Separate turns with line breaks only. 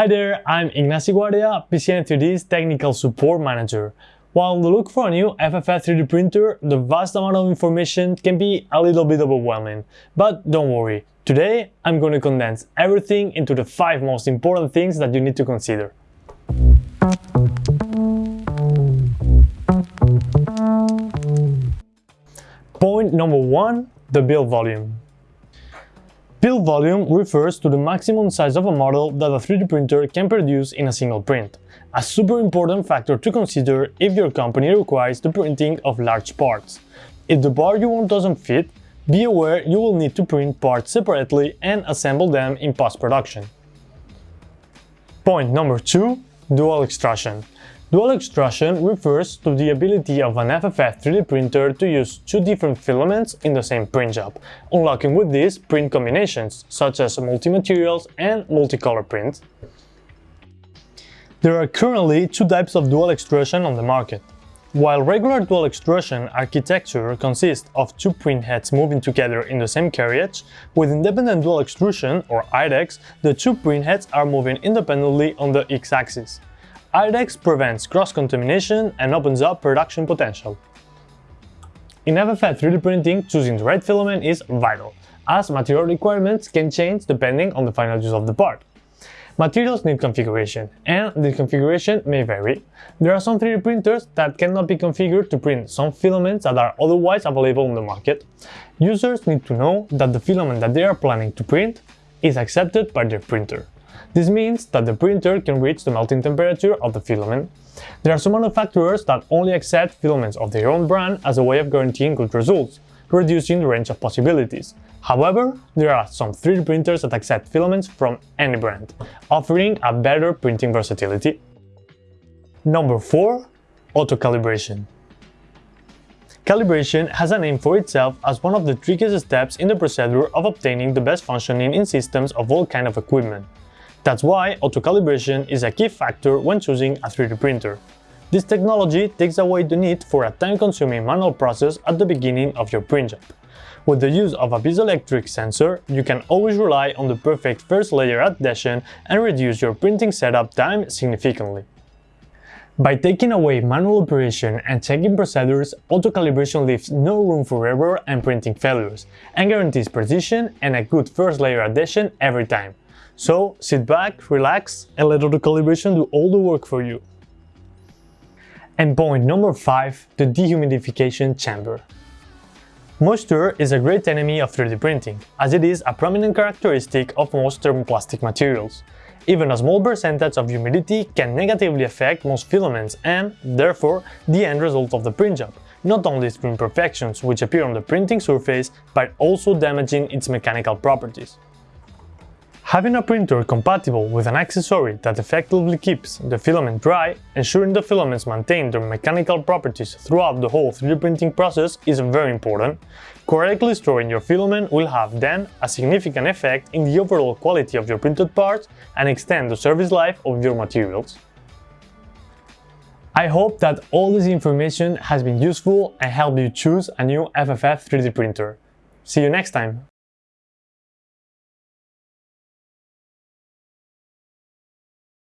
Hi there, I'm Ignacio Guardia, BCN3D's Technical Support Manager. While on the look for a new FFF 3D printer, the vast amount of information can be a little bit overwhelming. But don't worry, today I'm going to condense everything into the 5 most important things that you need to consider. Point number 1. The build volume. Build volume refers to the maximum size of a model that a 3D printer can produce in a single print, a super important factor to consider if your company requires the printing of large parts. If the part you want doesn't fit, be aware you will need to print parts separately and assemble them in post-production. Point number 2. Dual extrusion. Dual extrusion refers to the ability of an FFF 3D printer to use two different filaments in the same print job, unlocking with this print combinations, such as multi-materials and multicolor prints. There are currently two types of dual extrusion on the market. While regular dual extrusion architecture consists of two print heads moving together in the same carriage, with independent dual extrusion, or IDEX, the two print heads are moving independently on the x-axis. IDEX prevents cross-contamination and opens up production potential. In FFF 3D printing, choosing the right filament is vital, as material requirements can change depending on the final use of the part. Materials need configuration, and the configuration may vary. There are some 3D printers that cannot be configured to print some filaments that are otherwise available on the market. Users need to know that the filament that they are planning to print is accepted by their printer. This means that the printer can reach the melting temperature of the filament. There are some manufacturers that only accept filaments of their own brand as a way of guaranteeing good results, reducing the range of possibilities. However, there are some 3D printers that accept filaments from any brand, offering a better printing versatility. Number 4. Auto-calibration Calibration has a name for itself as one of the trickiest steps in the procedure of obtaining the best functioning in systems of all kind of equipment. That's why auto-calibration is a key factor when choosing a 3D printer. This technology takes away the need for a time-consuming manual process at the beginning of your print job. With the use of a piezoelectric sensor, you can always rely on the perfect first layer adhesion and reduce your printing setup time significantly. By taking away manual operation and checking procedures, auto-calibration leaves no room for error and printing failures, and guarantees precision and a good first layer adhesion every time. So sit back, relax and let auto calibration do all the work for you. And point number 5, the dehumidification chamber. Moisture is a great enemy of 3D printing, as it is a prominent characteristic of most thermoplastic materials. Even a small percentage of humidity can negatively affect most filaments and, therefore, the end result of the print job, not only its imperfections which appear on the printing surface, but also damaging its mechanical properties. Having a printer compatible with an accessory that effectively keeps the filament dry, ensuring the filaments maintain their mechanical properties throughout the whole 3D printing process is very important. Correctly storing your filament will have then a significant effect in the overall quality of your printed parts and extend the service life of your materials. I hope that all this information has been useful and helped you choose a new FFF 3D printer. See you next time!